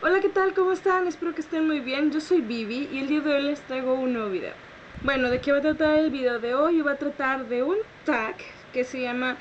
Hola, ¿qué tal? ¿Cómo están? Espero que estén muy bien. Yo soy Vivi y el día de hoy les traigo un nuevo video. Bueno, ¿de qué va a tratar el video de hoy? Va a tratar de un tag que se llama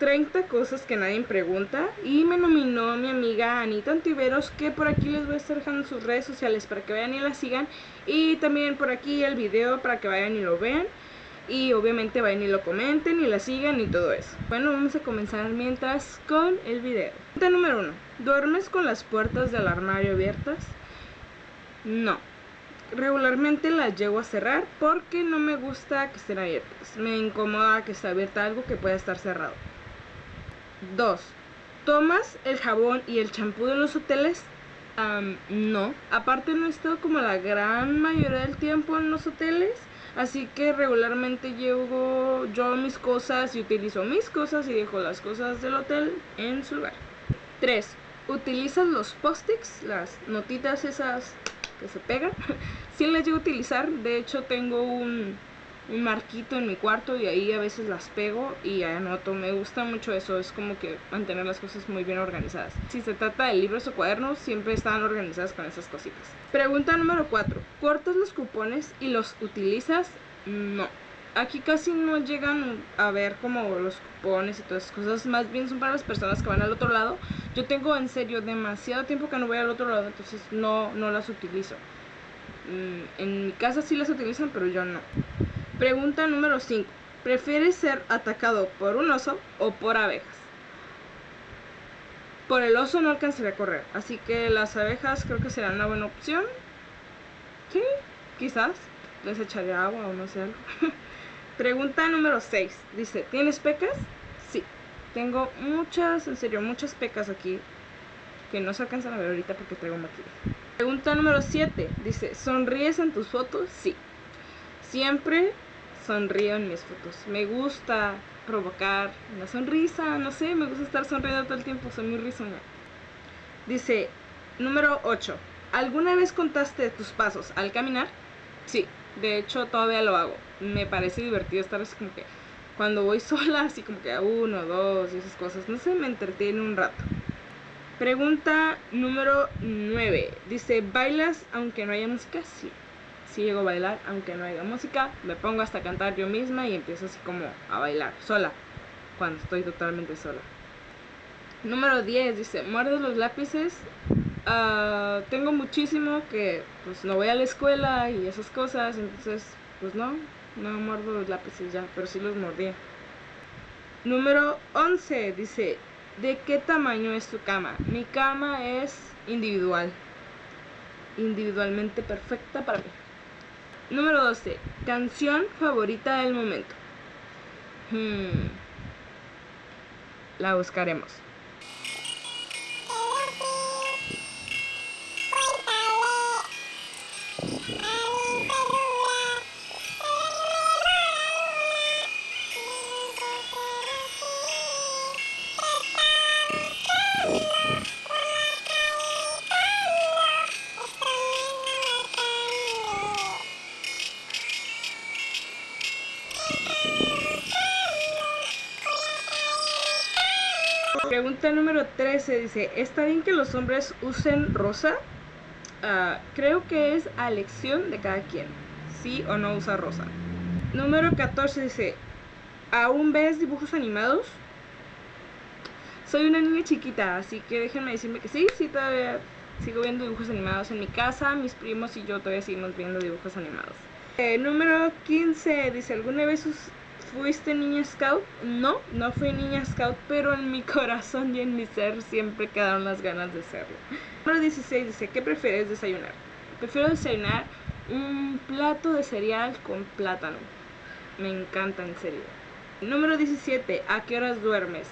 30 cosas que nadie pregunta y me nominó mi amiga Anita Antiveros que por aquí les voy a estar dejando sus redes sociales para que vayan y la sigan y también por aquí el video para que vayan y lo vean y obviamente vayan y lo comenten y la sigan y todo eso. Bueno, vamos a comenzar mientras con el video. Pregunta número uno. ¿Duermes con las puertas del armario abiertas? No. Regularmente las llego a cerrar porque no me gusta que estén abiertas. Me incomoda que esté abierta algo que pueda estar cerrado. 2. ¿Tomas el jabón y el champú de los hoteles? no. Aparte no estoy como la gran mayoría del tiempo en los hoteles. Así que regularmente llevo yo mis cosas y utilizo mis cosas y dejo las cosas del hotel en su lugar. 3. ¿Utilizas los post-its? Las notitas esas que se pegan. sí las llevo a utilizar. De hecho tengo un, un marquito en mi cuarto y ahí a veces las pego y anoto. Me gusta mucho eso, es como que mantener las cosas muy bien organizadas. Si se trata de libros o cuadernos, siempre están organizadas con esas cositas. Pregunta número 4. ¿Cortas los cupones y los utilizas? No. Aquí casi no llegan a ver como los cupones y todas esas cosas, más bien son para las personas que van al otro lado. Yo tengo en serio demasiado tiempo que no voy al otro lado, entonces no, no las utilizo. Mm, en mi casa sí las utilizan, pero yo no. Pregunta número 5. ¿Prefieres ser atacado por un oso o por abejas? Por el oso no alcanzaría a correr, así que las abejas creo que serán una buena opción. Sí, quizás. Les echaré agua o no sé algo. Pregunta número 6. Dice, ¿tienes pecas? Sí. Tengo muchas, en serio, muchas pecas aquí que no se alcanzan a ver ahorita porque traigo maquillaje. Pregunta número 7. Dice, ¿sonríes en tus fotos? Sí. Siempre sonrío en mis fotos. Me gusta provocar una sonrisa, no sé, me gusta estar sonriendo todo el tiempo, soy muy risueña. Dice, número 8. ¿Alguna vez contaste tus pasos al caminar? Sí, de hecho todavía lo hago. Me parece divertido estar así como que cuando voy sola, así como que a uno, dos y esas cosas, no sé, me entretiene un rato. Pregunta número 9. Dice, ¿bailas aunque no haya música? Sí si llego a bailar, aunque no haya música, me pongo hasta cantar yo misma y empiezo así como a bailar, sola, cuando estoy totalmente sola. Número 10 dice, muerde los lápices. Ah, tengo muchísimo que pues no voy a la escuela y esas cosas, entonces pues no, no muerdo los lápices ya, pero sí los mordía. Número 11 dice, ¿de qué tamaño es tu cama? Mi cama es individual, individualmente perfecta para mí. Número 12. Canción favorita del momento. Hmm. La buscaremos. Número 13 dice, ¿está bien que los hombres usen rosa? Ah, creo que es a elección de cada quien, sí o no usa rosa. Número 14 dice, ¿aún ves dibujos animados? Soy una niña chiquita, así que déjenme decirme que sí, sí todavía sigo viendo dibujos animados en mi casa, mis primos y yo todavía seguimos viendo dibujos animados. Eh, número 15 dice, ¿alguna vez ¿Fuiste niña scout? No, no fui niña scout, pero en mi corazón y en mi ser siempre quedaron las ganas de serlo. Número 16 dice, ¿qué prefieres desayunar? Prefiero desayunar un plato de cereal con plátano. Me encanta, en serio. Número 17, ¿a qué horas duermes?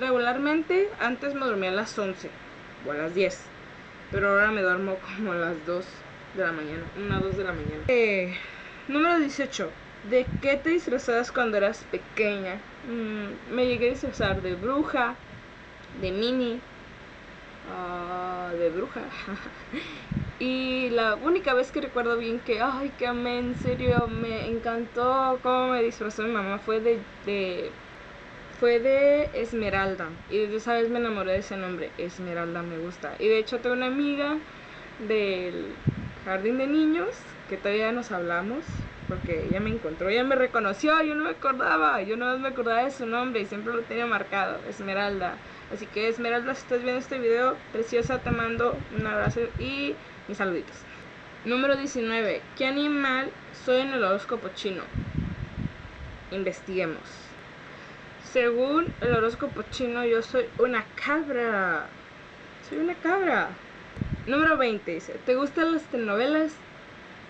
Regularmente, antes me dormía a las 11 o a las 10, pero ahora me duermo como a las 2 de la mañana, 1 a 2 de la mañana. Eh, número 18, ¿De qué te disfrazabas cuando eras pequeña? Mm, me llegué a disfrazar de bruja, de mini, ah, de bruja. y la única vez que recuerdo bien que, ay, que amé, en serio, me encantó cómo me disfrazó mi mamá fue de, de fue de Esmeralda. Y desde esa vez me enamoré de ese nombre. Esmeralda me gusta. Y de hecho tengo una amiga del jardín de niños que todavía nos hablamos. Porque ella me encontró, ella me reconoció, yo no me acordaba, yo no me acordaba de su nombre y siempre lo tenía marcado, Esmeralda. Así que Esmeralda, si estás viendo este video, preciosa, te mando un abrazo y mis saluditos. Número 19. ¿Qué animal soy en el horóscopo chino? Investiguemos. Según el horóscopo chino, yo soy una cabra. Soy una cabra. Número 20 dice, ¿te gustan las telenovelas?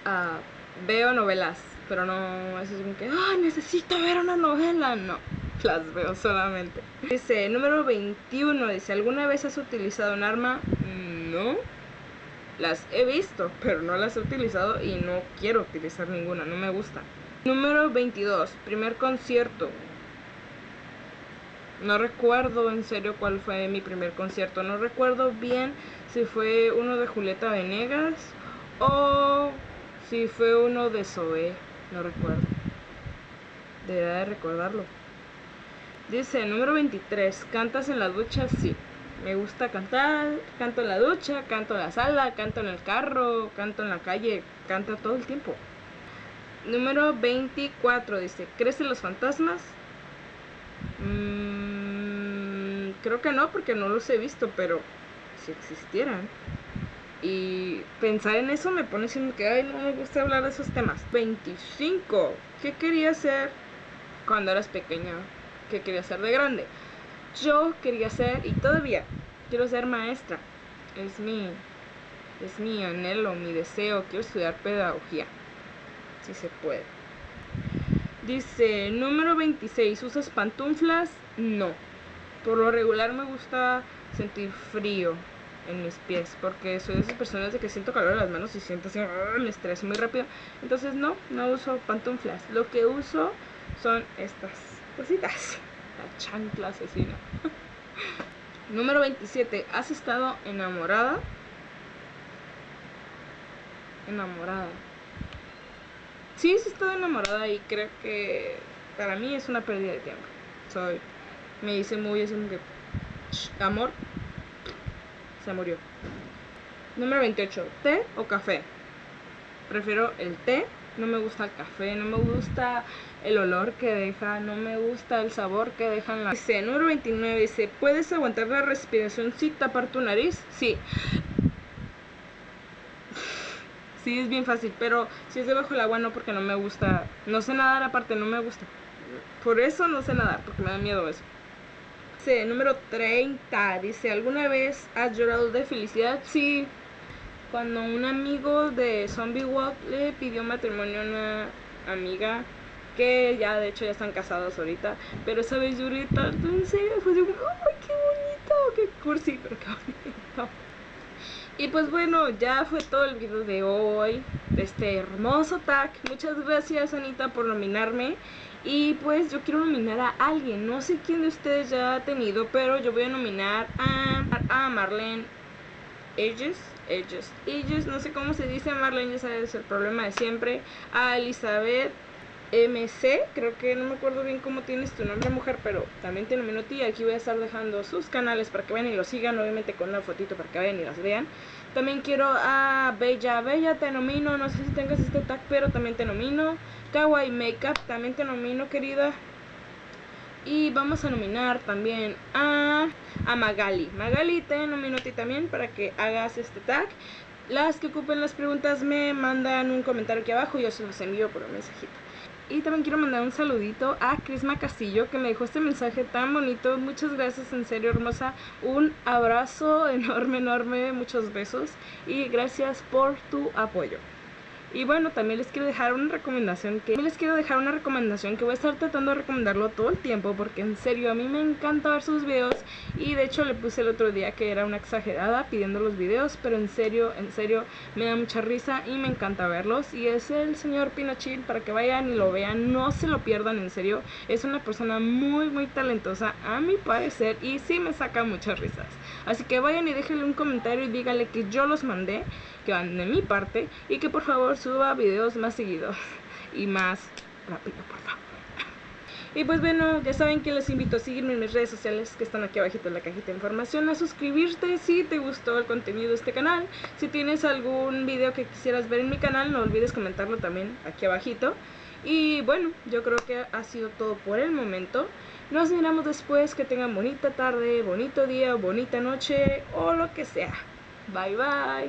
Ah, veo novelas, pero no es como que, ah, necesito ver una novela. No, las veo solamente. Dice, número 21, dice, ¿alguna vez has utilizado un arma? No. Las he visto, pero no las he utilizado y no quiero utilizar ninguna, no me gusta. Número 22, primer concierto. No recuerdo en serio cuál fue mi primer concierto. No recuerdo bien si fue uno de Julieta Venegas o si fue uno de Zoe. No recuerdo. Debería de recordarlo. Dice, número 23, ¿cantas en la ducha? Sí. Me gusta cantar, canto en la ducha, canto en la sala, canto en el carro, canto en la calle, canto todo el tiempo. Número 24 dice, ¿crees en los fantasmas? Mm, creo que no, porque no los he visto, pero si existieran. Y pensar en eso me pone siendo que, ay, no me gusta hablar de esos temas. 25. ¿Qué quería ser cuando eras pequeña? que quería ser de grande. Yo quería ser, y todavía quiero ser maestra. Es mi, es mi anhelo, mi deseo. Quiero estudiar pedagogía. Si se puede. Dice, número 26, ¿usas pantuflas? No. Por lo regular me gusta sentir frío en mis pies, porque soy de esas personas de que siento calor en las manos y siento así, ¡ah! me estreso muy rápido. Entonces no, no uso pantuflas. Lo que uso son estas cositas. La chancla asesina. Número 27. ¿Has estado enamorada? Enamorada. Sí, he estado enamorada y creo que para mí es una pérdida de tiempo. Soy. Me dice muy así como. Amor. Se murió. Número 28. ¿Té o café? Prefiero el té no me gusta el café, no me gusta el olor que deja, no me gusta el sabor que dejan la... Dice, número 29, dice, ¿puedes aguantar la respiración sin tapar tu nariz? Sí. Sí, es bien fácil, pero si es debajo del agua no porque no me gusta, no sé nadar aparte, no me gusta. Por eso no sé nadar, porque me da miedo eso. Dice, número 30, dice, ¿alguna vez has llorado de felicidad? Sí, cuando un amigo de Zombie Walk le pidió matrimonio a una amiga que ya de hecho ya están casados ahorita, pero esa vez lloré tanto, en serio, fue de, ¡ay, qué bonito! ¡Qué cursi, pero qué bonito! Y pues bueno, ya fue todo el video de hoy, de este hermoso tag. Muchas gracias Anita por nominarme. Y pues yo quiero nominar a alguien, no sé quién de ustedes ya ha tenido, pero yo voy a nominar a, a Marlene Edges ellos. Ellos, no sé cómo se dice, Marlene, ya sabes, el problema de siempre. A Elizabeth MC, creo que no me acuerdo bien cómo tienes tu nombre, mujer, pero también te nomino a ti. Aquí voy a estar dejando sus canales para que vayan y los sigan, obviamente con una fotito para que vayan y las vean. También quiero a Bella, Bella te nomino, no sé si tengas este tag, pero también te nomino. Kawaii Makeup, también te nomino, querida. Y vamos a nominar también a, a Magali. Magali, te nomino a ti también para que hagas este tag. Las que ocupen las preguntas me mandan un comentario aquí abajo y yo se los envío por un mensajito. Y también quiero mandar un saludito a Crisma Castillo que me dejó este mensaje tan bonito. Muchas gracias, en serio, hermosa. Un abrazo enorme, enorme, muchos besos y gracias por tu apoyo. Y bueno, también les quiero dejar una recomendación que les quiero dejar una recomendación que voy a estar tratando de recomendarlo todo el tiempo porque en serio a mí me encanta ver sus videos. Y de hecho le puse el otro día que era una exagerada pidiendo los videos, pero en serio, en serio me da mucha risa y me encanta verlos. Y es el señor Pinochil para que vayan y lo vean, no se lo pierdan en serio, es una persona muy muy talentosa a mi parecer y sí me saca muchas risas. Así que vayan y déjenle un comentario y díganle que yo los mandé, que van de mi parte y que por favor suba videos más seguidos y más rápido, por favor. Y pues bueno, ya saben que les invito a seguirme en mis redes sociales que están aquí abajito en la cajita de información, a suscribirte si te gustó el contenido de este canal. Si tienes algún video que quisieras ver en mi canal, no olvides comentarlo también aquí abajito. Y bueno, yo creo que ha sido todo por el momento. Nos miramos después, que tengan bonita tarde, bonito día, bonita noche o lo que sea. Bye bye.